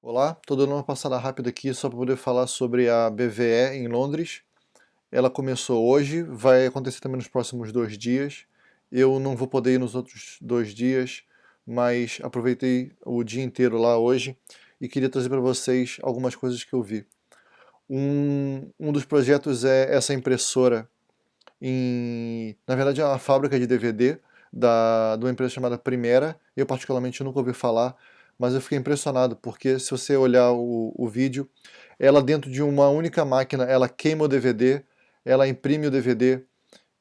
Olá, estou dando uma passada rápida aqui só para poder falar sobre a BVE em Londres. Ela começou hoje, vai acontecer também nos próximos dois dias. Eu não vou poder ir nos outros dois dias, mas aproveitei o dia inteiro lá hoje e queria trazer para vocês algumas coisas que eu vi. Um, um dos projetos é essa impressora, em, na verdade é uma fábrica de DVD da, de uma empresa chamada Primera, eu particularmente nunca ouvi falar, mas eu fiquei impressionado, porque se você olhar o, o vídeo, ela dentro de uma única máquina, ela queima o DVD, ela imprime o DVD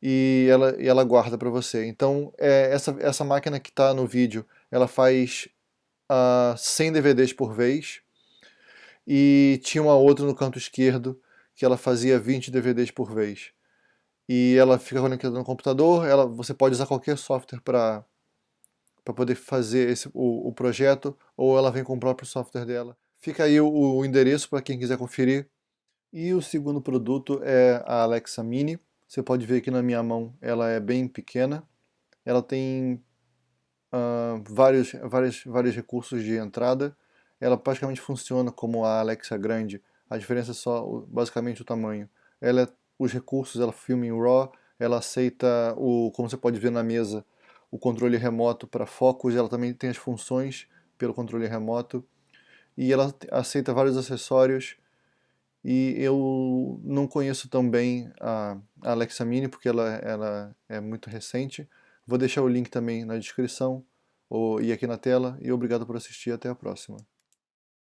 e ela, e ela guarda para você. Então, é, essa, essa máquina que está no vídeo, ela faz uh, ah, 100 DVDs por vez, e tinha uma outra no canto esquerdo, que ela fazia 20 DVDs por vez. E ela fica conectada no computador, ela, você pode usar qualquer software para para poder fazer esse, o, o, projeto, ou ela vem com o próprio software dela. Fica aí o, o endereço para quem quiser conferir. E o segundo produto é a Alexa Mini. Você pode ver aqui na minha mão, ela é bem pequena. Ela tem uh, vários, vários, vários recursos de entrada. Ela praticamente funciona como a Alexa grande. A diferença é só basicamente o tamanho. Ela é, os recursos, ela filma em RAW, ela aceita, o, como você pode ver na mesa, o controle remoto para focos, ela também tem as funções pelo controle remoto e ela aceita vários acessórios e eu não conheço tão bem a Alexa Mini porque ela, ela é muito recente. Vou deixar o link também na descrição ou, e aqui na tela e obrigado por assistir até a próxima.